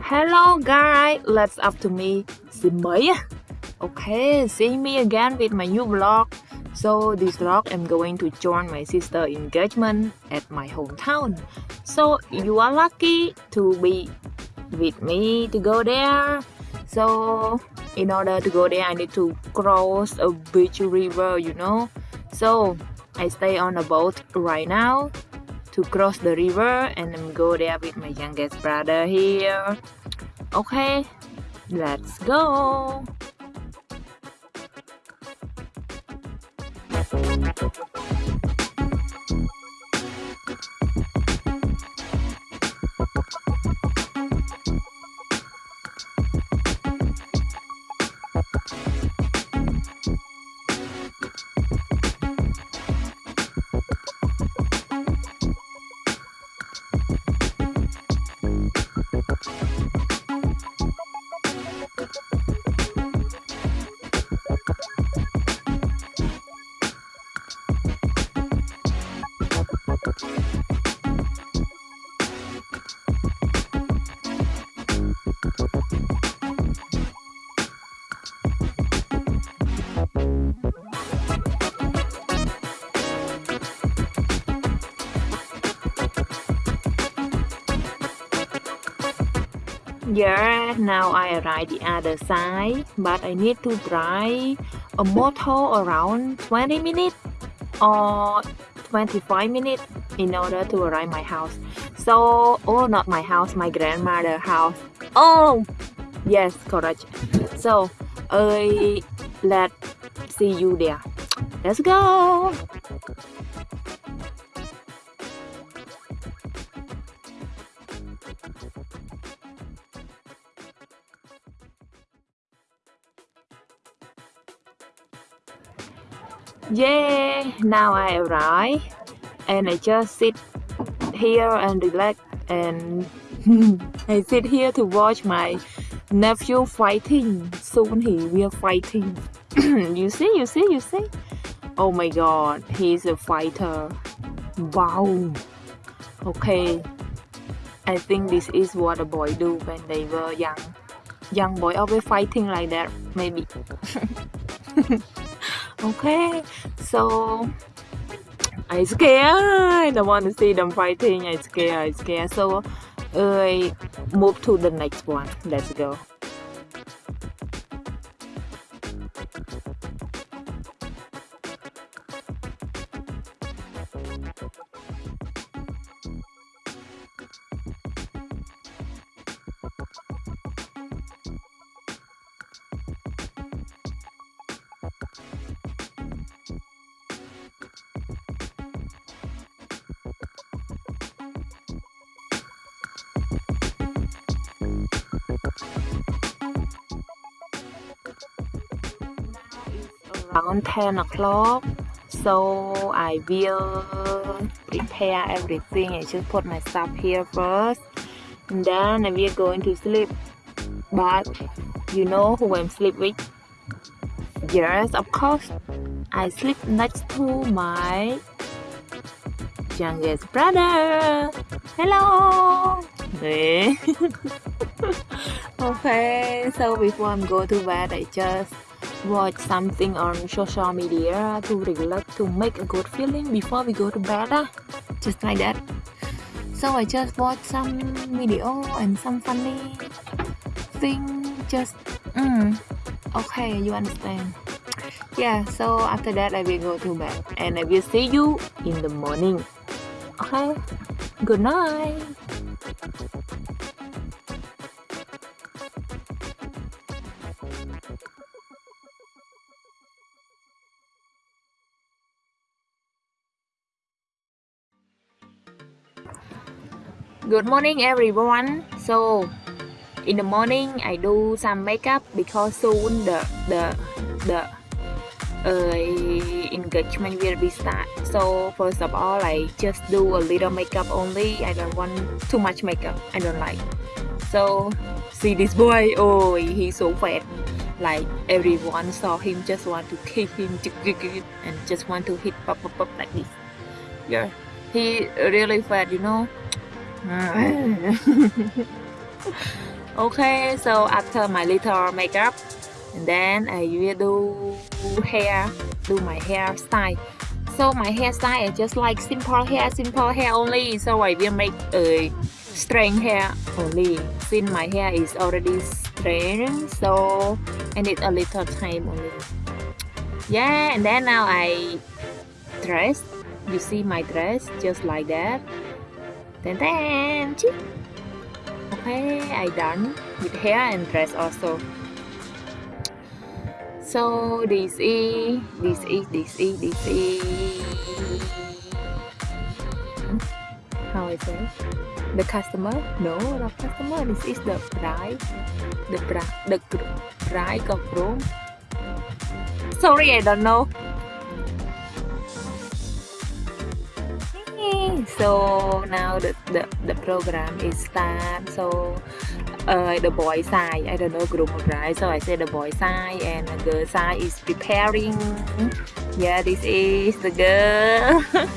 Hello guys, let's up to me mấy Okay, see me again with my new vlog. So this vlog I'm going to join my sister engagement at my hometown. So you are lucky to be with me to go there. So in order to go there I need to cross a beach river, you know. So I stay on a boat right now to cross the river and then go there with my youngest brother here. Okay, let's go! Yeah, now I arrive the other side, but I need to drive a motor around 20 minutes or 25 minutes in order to arrive my house. So, oh, not my house, my grandmother house. Oh, yes, correct. So, I let see you there. Let's go. Yeah, now I arrive and I just sit here and relax and I sit here to watch my nephew fighting. Soon he will fighting. you see, you see, you see. Oh my god, he's a fighter. Wow. Okay. I think this is what a boy do when they were young. Young boy always fighting like that, maybe. okay so I scared I don't want to see them fighting I scared I scared so I move to the next one. Let's go around 10 o'clock. So I will prepare everything I just put my stuff here first. And then we are going to sleep. But you know who I'm sleep with? Yes of course. I sleep next to my youngest brother. Hello. Okay so before I'm go to bed I just watch something on social media to relax to make a good feeling before we go to bed uh, just like that. So I just watch some video and some funny thing just mm, okay you understand. Yeah so after that I will go to bed and I will see you in the morning. Okay? Good night good morning everyone. So in the morning I do some makeup because soon the the the uh, engagement will be start. So first of all I just do a little makeup only. I don't want too much makeup. I don't like. So see this boy. Oh he's so fat. Like everyone saw him. Just want to kick him and just want to hit pop pop pop like this. Yeah. He really fat you know Okay, so after my little makeup, and then I will do hair, do my hairstyle. So my hairstyle is just like simple hair, simple hair only. So I will make a straight hair only. Since my hair is already straight, so I need a little time only. Yeah, and then now I dress. You see my dress just like that. Then then. Okay, I done with hair and dress also. So this is this is this is this is. How I say the customer? No the customer this is the bride. The bride the bride of groom sorry I don't know so now the, the, the program is start so uh, the boy side I don't know group bride so I say the boy side and the girl side is preparing. Yeah this is the girl.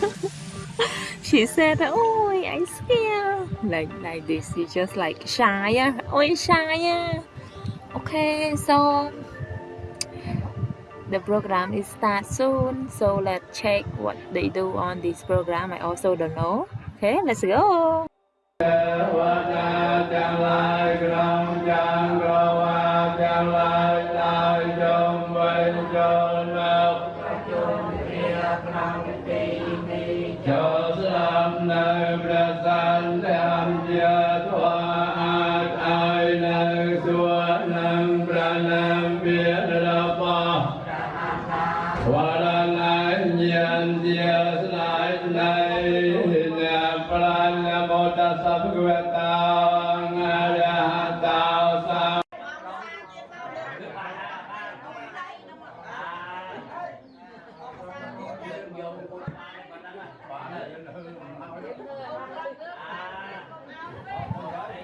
She said oh I scared like like this. She just like shy oh shy okay so the program is start soon so let's check what they do on this program. I also don't know. Okay let's go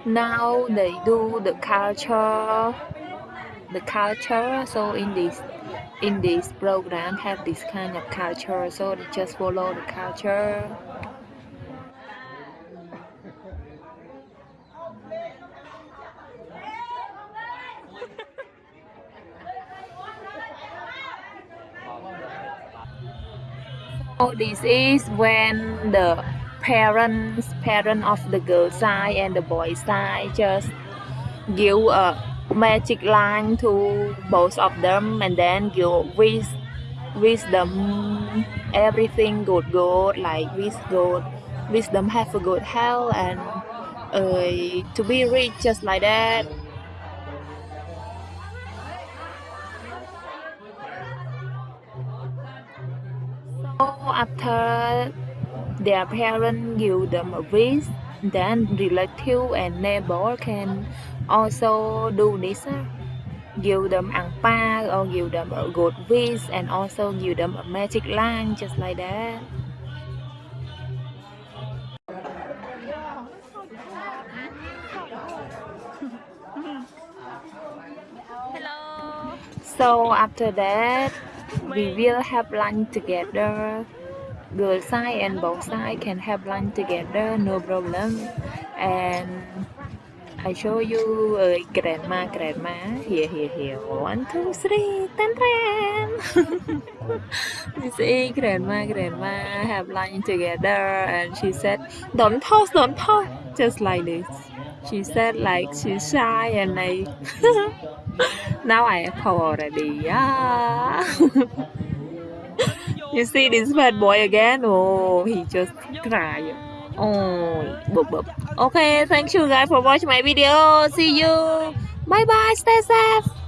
now they do the culture the culture. So in this in this program have this kind of culture. So they just follow the culture this is when the parents parent of the girl side and the boy side just give a magic line to both of them and then give wish them everything good good like wish good wish them have a good health and uh, to be rich just like that after their parents give them a wish, then relative and neighbor can also do this. Give them ang pa or give them a good wish and also give them a magic line just like that. Hello. So after that, we will have lunch together. Girl side and both side can have lunch together, no problem. And I show you uh, grandma, grandma. Here, here, here. One, two, three. Ten, ten. this is grandma, grandma have lunch together, and she said, "Don't toss, don't toss." Just like this. She said like she's shy, and I. now I call already. Yeah. You see this bad boy again? Oh, he just cry. Oh, bub bub. Okay, thank you guys for watching my video. See you. Bye bye. Stay safe.